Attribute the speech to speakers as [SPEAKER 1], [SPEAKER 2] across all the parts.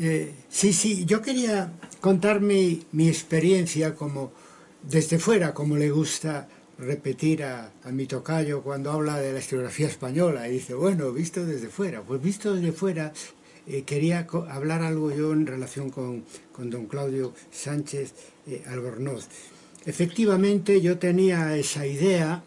[SPEAKER 1] Eh, sí, sí, yo quería contar mi, mi, experiencia como desde fuera, como le gusta repetir a, a, mi tocayo cuando habla de la historiografía española y dice, bueno, visto desde fuera. Pues visto desde fuera, eh, quería hablar algo yo en relación con, con don Claudio Sánchez eh, Albornoz. Efectivamente, yo tenía esa idea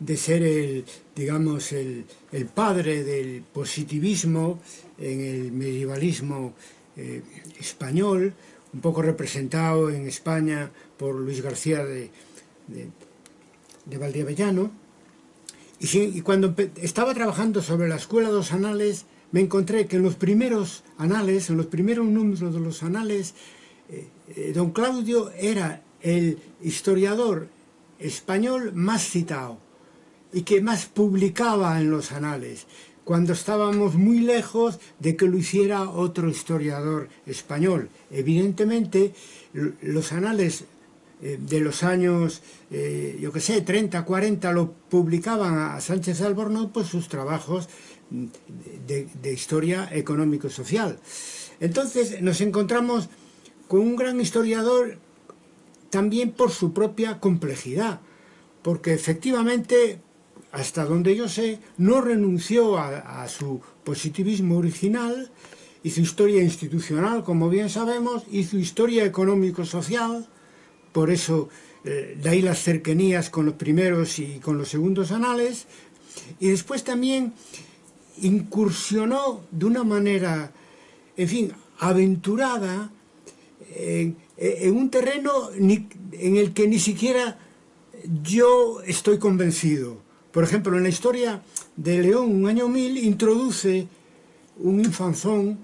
[SPEAKER 1] de ser el, digamos, el, el padre del positivismo en el medievalismo eh, español, un poco representado en España por Luis García de, de, de. Y, y cuando estaba trabajando sobre la Escuela de los Anales, me encontré que en los primeros anales, en los primeros números de los anales, eh, eh, don Claudio era el historiador español más citado y que más publicaba en los anales, cuando estábamos muy lejos de que lo hiciera otro historiador español. Evidentemente, los anales eh, de los años, eh, yo que sé, 30, 40, lo publicaban a Sánchez Albornoz, pues sus trabajos de, de historia económico-social. Entonces nos encontramos con un gran historiador también por su propia complejidad, porque efectivamente hasta donde yo sé, no renunció a, su positivismo original, hizo historia institucional, como bien sabemos, hizo historia económico-social, por eso eh, de ahí las cercanías con los primeros y con los segundos anales, y después también incursionó de una manera, en fin, aventurada en, en un terreno en el que ni siquiera yo estoy convencido Por exemplo, na historia de León, un año mil, introduce un infanzón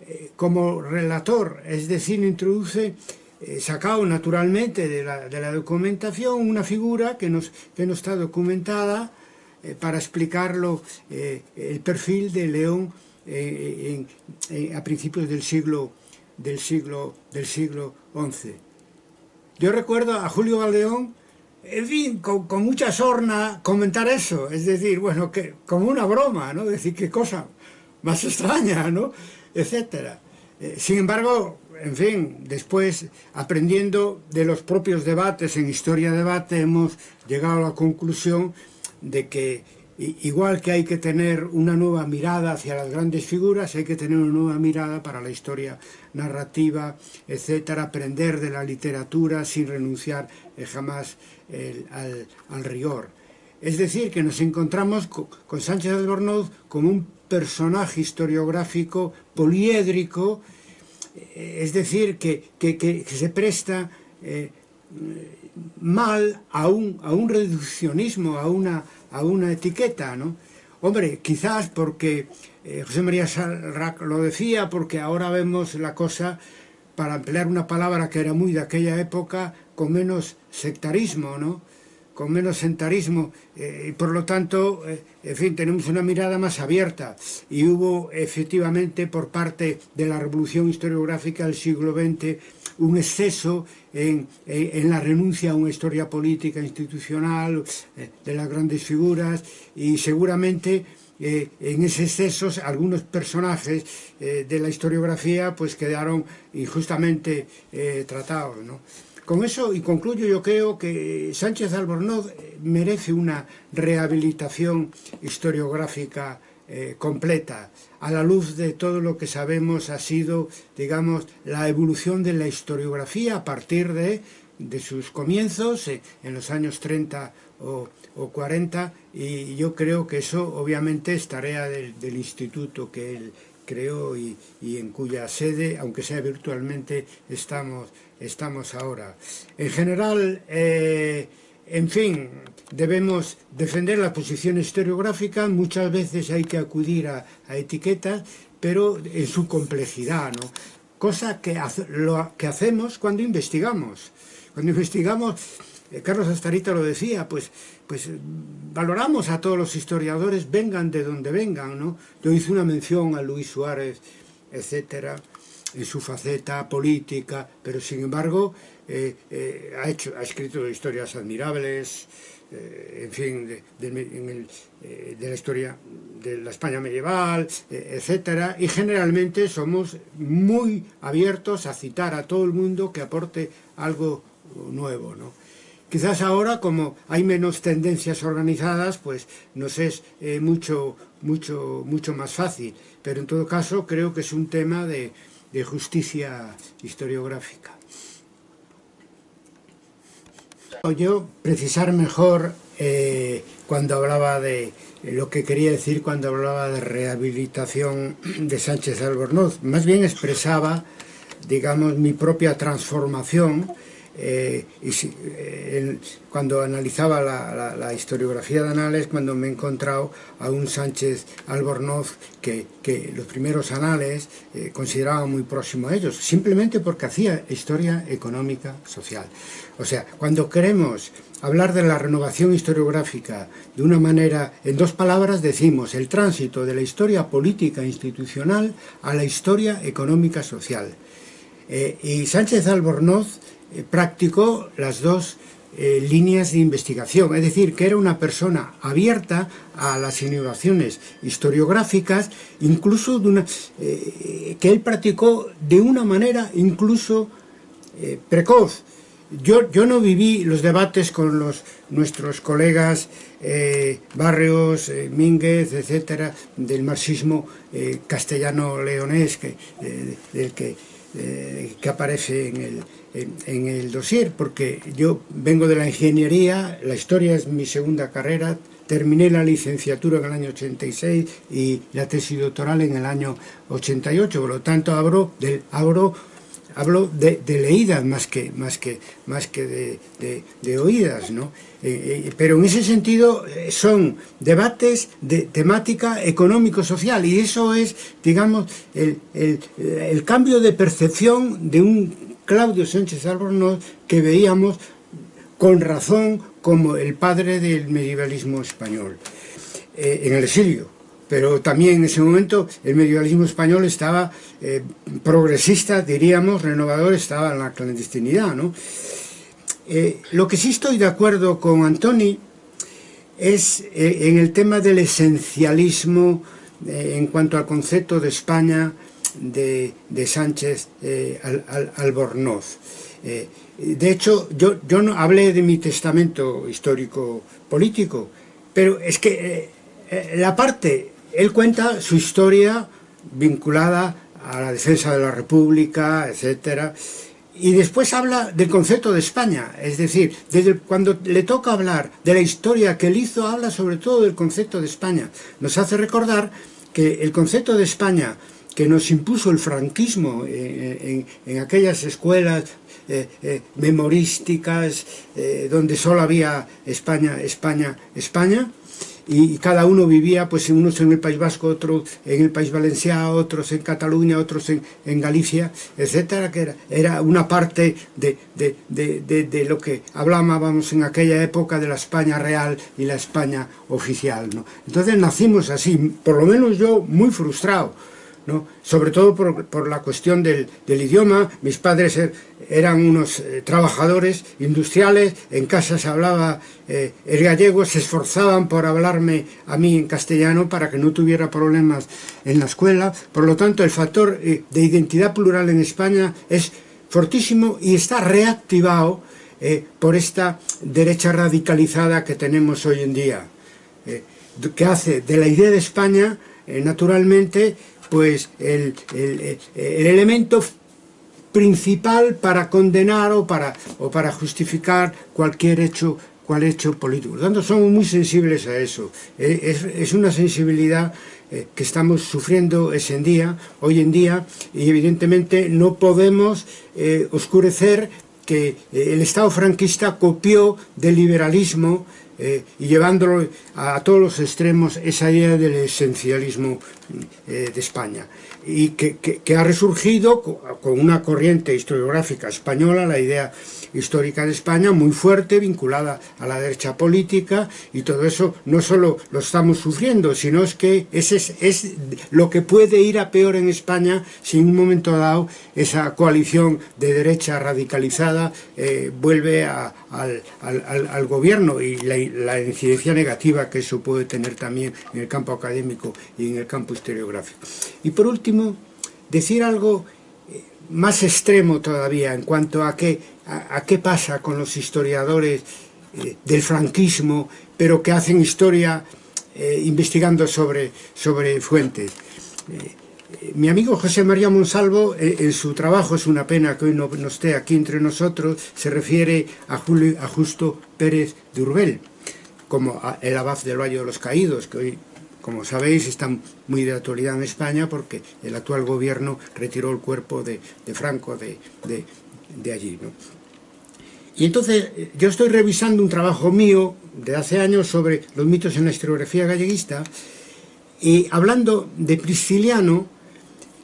[SPEAKER 1] eh, como relator, es decir, introduce, eh, sacado naturalmente de la, de la, documentación, una figura que, nos, que no está documentada eh, para explicarlo eh, el perfil de León eh, en, en, a principios del siglo, del siglo, del siglo XI. Yo recuerdo a Julio Valdeón en fin, con, con, mucha sorna comentar eso, es decir, bueno, que como una broma, ¿no? Decir, qué cosa más extraña, ¿no? Etcétera. Eh, sin embargo, en fin, después, aprendiendo de los propios debates en Historia Debate, hemos llegado a la conclusión de que igual que hay que tener una nueva mirada hacia las grandes figuras, hay que tener una nueva mirada para la historia narrativa, etcétera, aprender de la literatura sin renunciar eh, jamás el, al, al, rigor. Es decir, que nos encontramos con, con Sánchez Albornoz como un personaje historiográfico poliédrico, eh, es decir, que, que, que se presta... Eh, mal a un, a un reduccionismo, a una a una etiqueta, ¿no? Hombre, quizás porque eh, José María Salrac lo decía, porque ahora vemos la cosa, para emplear una palabra que era muy de aquella época, con menos sectarismo, ¿no? con menos sentarismo eh, y por lo tanto, eh, en fin, tenemos una mirada más abierta y hubo efectivamente por parte de la revolución historiográfica del siglo XX un exceso en, en la renuncia a una historia política institucional eh, de las grandes figuras y seguramente eh, en ese exceso algunos personajes eh, de la historiografía pues quedaron injustamente eh, tratados. ¿no? Con eso, y concluyo, yo creo que Sánchez Albornoz merece una rehabilitación historiográfica eh, completa, a la luz de todo lo que sabemos ha sido, digamos, la evolución de la historiografía a partir de, de sus comienzos, eh, en los años 30 o, o, 40, y yo creo que eso obviamente es tarea del, instituto que él creó y, y, en cuya sede, aunque sea virtualmente, estamos, estamos ahora. En general, eh, en fin, debemos defender la posición historiográfica, muchas veces hay que acudir a, a etiquetas, pero en su complejidad, ¿no? Cosa que, hacemos cuando investigamos. Cuando investigamos, eh, Carlos Astarita lo decía, pues, pues valoramos a todos los historiadores, vengan de donde vengan, ¿no? Yo hice una mención a Luis Suárez, etcétera, en su faceta política, pero sin embargo eh, eh, ha, escrito historias admirables, eh, en fin, de, la historia de la España medieval, etcétera, y generalmente somos muy abiertos a citar a todo el mundo que aporte algo nuevo, ¿no? Quizás ahora, como hay menos tendencias organizadas, pues nos es mucho, mucho, mucho más fácil. Pero en todo caso, creo que es un tema de justicia historiográfica. Yo precisar mejor eh, cuando hablaba de lo que quería decir cuando hablaba de rehabilitación de Sánchez Albornoz. Más bien expresaba, digamos, mi propia transformación eh, y si, eh, cuando analizaba la, la, la, historiografía de anales, cuando me he encontrado a un Sánchez Albornoz que, que los primeros anales eh, consideraban muy próximo a ellos, simplemente porque hacía historia económica social. O sea, cuando queremos hablar de la renovación historiográfica de una manera, en dos palabras decimos, el tránsito de la historia política e institucional a la historia económica social. Eh, y Sánchez Albornoz eh, practicó las dos eh, líneas de investigación, es decir, que era una persona abierta a las innovaciones historiográficas, incluso de una, eh, que él practicó de una manera incluso eh, precoz. Yo, yo, no viví los debates con los, nuestros colegas Barrios, Mínguez, etcétera, del marxismo castellano-leonés, del que eh, que aparece en el, en, en, el dossier, porque yo vengo de la ingeniería, la historia es mi segunda carrera, terminé la licenciatura en el año 86 y la tesis doctoral en el año 88, por lo tanto abro, del, abro hablo de, de, leídas más que, más que, más que de, de, de oídas, ¿no? Eh, eh, pero en ese sentido eh, son debates de temática económico-social y eso es, digamos, el, el, el, cambio de percepción de un Claudio Sánchez Albornoz que veíamos con razón como el padre del medievalismo español eh, en el exilio pero también en ese momento el medievalismo español estaba eh, progresista, diríamos, renovador, estaba en la clandestinidad, ¿no? Eh, lo que sí estoy de acuerdo con Antoni es eh, en el tema del esencialismo en cuanto al concepto de España de, de Sánchez al, al, Albornoz. de hecho, yo, yo no hablé de mi testamento histórico político, pero es que la parte él cuenta su historia vinculada a la defensa de la República, etcétera, y después habla del concepto de España, es decir, desde cuando le toca hablar de la historia que él hizo, habla sobre todo del concepto de España. Nos hace recordar que el concepto de España que nos impuso el franquismo en, en, aquellas escuelas eh, eh, memorísticas eh, donde solo había España, España, España, y, cada uno vivía, pues unos en el País Vasco, otros en el País Valenciano, otros en Cataluña, otros en, en Galicia, etcétera, que era, era una parte de, de, de, de, lo que hablábamos en aquella época de la España real y la España oficial. ¿no? Entonces nacimos así, por lo menos yo muy frustrado, sobre todo por, la cuestión del, idioma. Mis padres er, eran unos eh, trabajadores industriales, en casa se hablaba eh, el gallego, se esforzaban por hablarme a mí en castellano para que no tuviera problemas en la escuela. Por lo tanto, el factor eh, de identidad plural en España es fortísimo y está reactivado por esta derecha radicalizada que tenemos hoy en día, que hace de la idea de España, naturalmente, pues el, el, el, elemento principal para condenar o para, o para justificar cualquier hecho hecho político. Por lo tanto, somos muy sensibles a eso. Eh, es, una sensibilidad eh, que estamos sufriendo ese día, hoy en día, y evidentemente no podemos eh, oscurecer que el Estado franquista copió del liberalismo eh, y llevándolo a, todos los extremos esa idea del esencialismo eh, de España y que, que, ha resurgido con una corriente historiográfica española, la idea histórica de España muy fuerte, vinculada a la derecha política, y todo eso no solo lo estamos sufriendo, sino es que ese es, es lo que puede ir a peor en España si en un momento dado esa coalición de derecha radicalizada eh, vuelve al, al, al, gobierno y la, la incidencia negativa que eso puede tener también en el campo académico y en el campo historiográfico. Y por último, decir algo eh, más extremo todavía en cuanto a qué, a, qué pasa con los historiadores eh, del franquismo, pero que hacen historia eh, investigando sobre, sobre fuentes. Mi amigo José María Monsalvo, en su trabajo, es una pena que hoy no, no esté aquí entre nosotros, se refiere a, Julio, a Justo Pérez de Urbel, como el abad del Valle de los Caídos, que hoy como sabéis, está muy de actualidad en España porque el actual gobierno retiró el cuerpo de, Franco de, allí. ¿no? Y entonces yo estoy revisando un trabajo mío de hace años sobre los mitos en la historiografía galleguista y hablando de Prisciliano,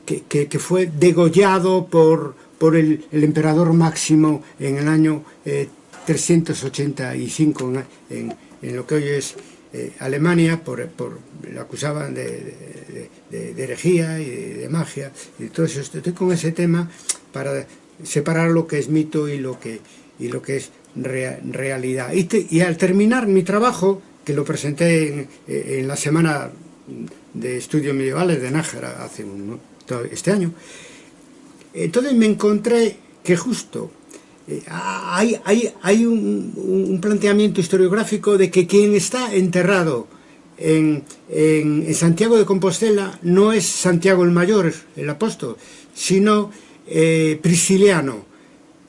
[SPEAKER 1] que, fue degollado por, el, emperador Máximo en el año eh, 385 en, en, en lo que hoy es eh, Alemania por, por, lo acusaban de, de, de, herejía y de, magia y todo eso. Estoy con ese tema para separar lo que es mito y lo que, y lo que es re, realidad. Y, te, y, al terminar mi trabajo, que lo presenté en, en la semana de estudios medievales de Nájera hace un, este año, entonces me encontré que justo eh, hay, un, un, planteamiento historiográfico de que quien está enterrado en, Santiago de Compostela no es Santiago el Mayor, el apóstol, sino eh, Prisciliano,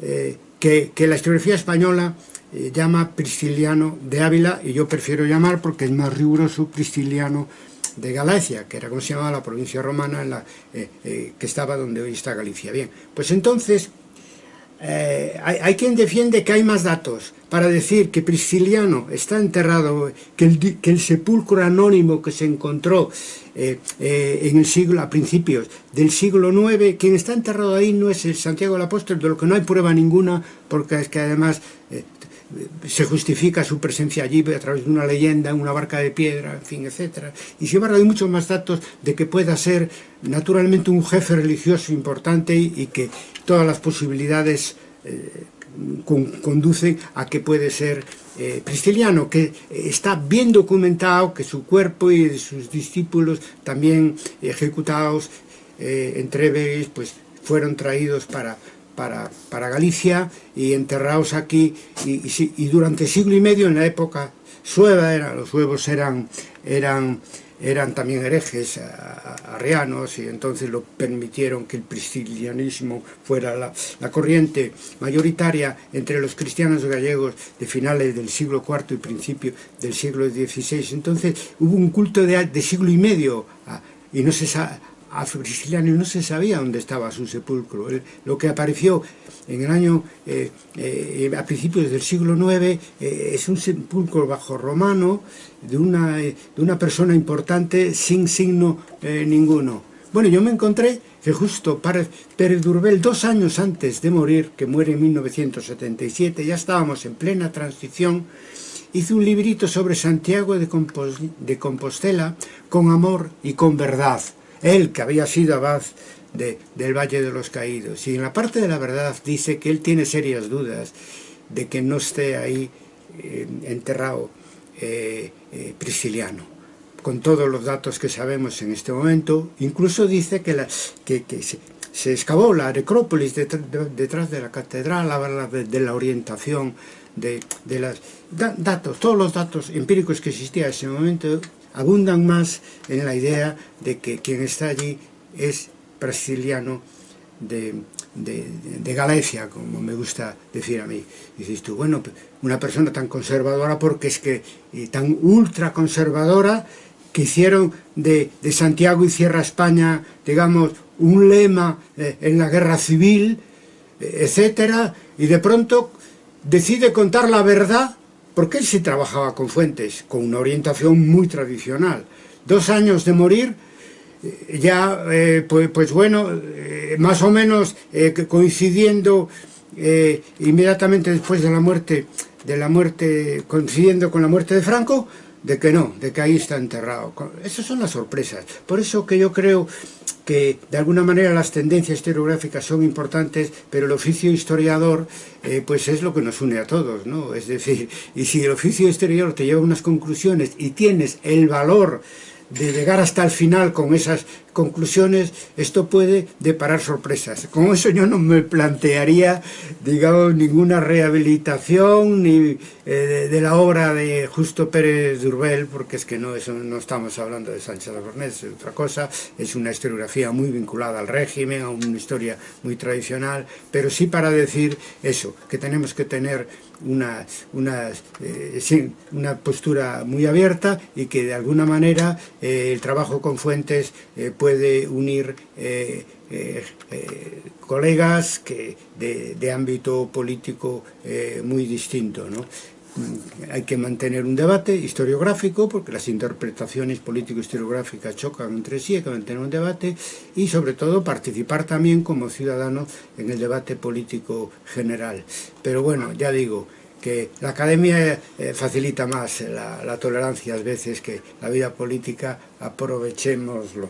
[SPEAKER 1] eh, que, la historiografía española eh, llama Prisciliano de Ávila, y yo prefiero llamar porque es más riguroso Prisciliano de Galacia, que era como se llamaba la provincia romana en la, que estaba donde hoy está Galicia. Bien, pues entonces eh, hay, quien defiende que hay más datos para decir que Prisciliano está enterrado, que el, que el sepulcro anónimo que se encontró eh, eh, en el siglo, a principios del siglo IX, quien está enterrado ahí no es el Santiago del Apóstol, de lo que no hay prueba ninguna, porque es que además se justifica su presencia allí a través de una leyenda, una barca de piedra, en fin, etc. Y sin embargo hay muchos más datos de que pueda ser naturalmente un jefe religioso importante y, que todas las posibilidades eh, con, conducen a que puede ser eh, que está bien documentado que su cuerpo y sus discípulos también ejecutados eh, en pues fueron traídos para para, para Galicia y enterrados aquí. Y, y, y, durante siglo y medio en la época sueva era, los suevos eran, eran, eran también herejes arrianos y entonces lo permitieron que el priscilianismo fuera la, la corriente mayoritaria entre los cristianos gallegos de finales del siglo IV y principio del siglo XVI entonces hubo un culto de, de siglo y medio y no se sabe a Prisciliano no se sabía dónde estaba su sepulcro. lo que apareció en el año, eh, eh, a principios del siglo IX, eh, es un sepulcro bajo romano de una, de una persona importante sin signo ninguno. Bueno, yo me encontré que justo Pérez Durbel, dos años antes de morir, que muere en 1977, ya estábamos en plena transición, hizo un librito sobre Santiago de Compostela con amor y con verdad él que había sido abad de, del Valle de los Caídos. Y en la parte de la verdad dice que él tiene serias dudas de que no esté ahí enterrado eh, eh, Prisciliano. Con todos los datos que sabemos en este momento, incluso dice que, la, se, excavó la necrópolis detrás de, la catedral, habla de, la orientación de, de los da, datos, todos los datos empíricos que existían en ese momento abundan más en la idea de que quien está allí es brasiliano de, Galicia, como me gusta decir a mí. dices tú, bueno, una persona tan conservadora porque es que y tan ultra conservadora que hicieron de, de Santiago y Sierra España, digamos, un lema eh, en la guerra civil, eh, etcétera, y de pronto decide contar la verdad porque él sí trabajaba con fuentes, con una orientación muy tradicional. Dos años de morir, eh, ya, eh, pues, pues, bueno, eh, más o menos eh, coincidiendo eh, inmediatamente después de la muerte, de la muerte, coincidiendo con la muerte de Franco, de que no, de que ahí está enterrado. Esas son las sorpresas. Por eso que yo creo que de alguna manera las tendencias historiográficas son importantes, pero el oficio historiador eh, pues es lo que nos une a todos, ¿no? Es decir, y si el oficio historiador te lleva a unas conclusiones y tienes el valor de llegar hasta el final con esas conclusiones, esto puede deparar sorpresas. Con eso yo no me plantearía, digamos, ninguna rehabilitación ni eh, de, la obra de Justo Pérez Durbel, porque es que no, eso, no estamos hablando de Sánchez de es otra cosa, es una historiografía muy vinculada al régimen, a una historia muy tradicional, pero sí para decir eso, que tenemos que tener una, una, eh, una postura muy abierta y que de alguna manera eh, el trabajo con fuentes puede unir eh, eh, eh, colegas que de, de ámbito político eh, muy distinto. ¿no? Mm, hay que mantener un debate historiográfico, porque las interpretaciones político-historiográficas chocan entre sí, hay que mantener un debate, y sobre todo participar también como ciudadano en el debate político general. Pero bueno, ya digo, que la academia eh, eh facilita más eh, la, la tolerancia ás veces que la vida política aprovechémoslo.